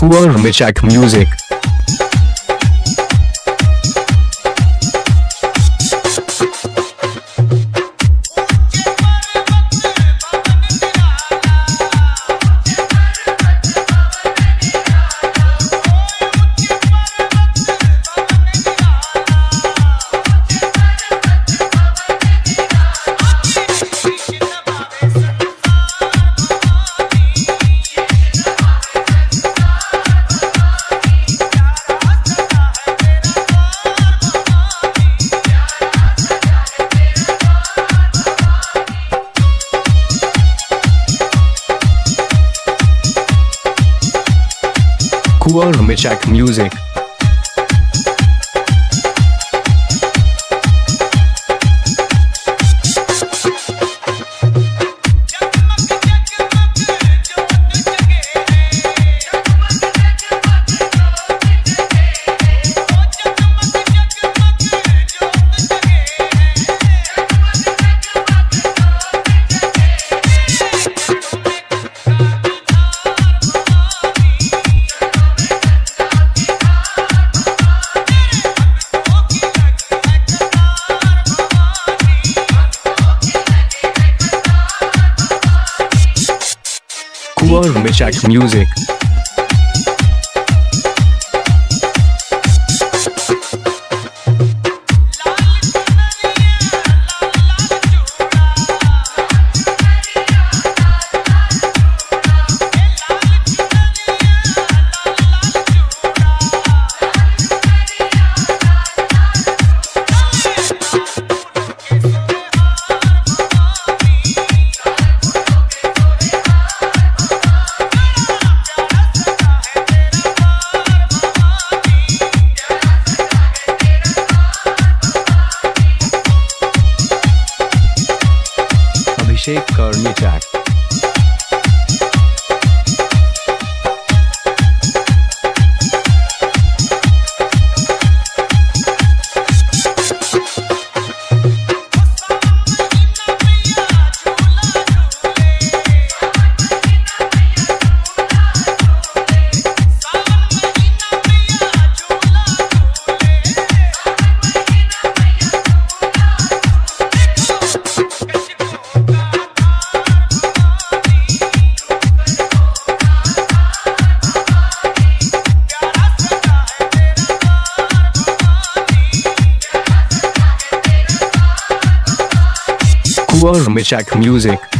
Kuar Michak Music. Kuar Michak Music. Michak Music. Abhishek कर्णिचाट Kuar Michak Music.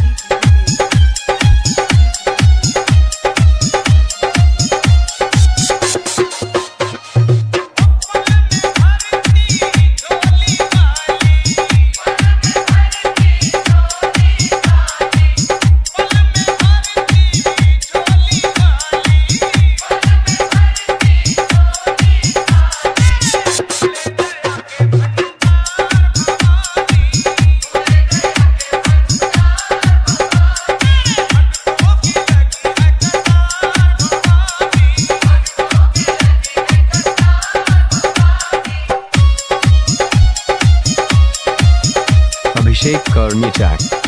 Abhishek कर्णिचाक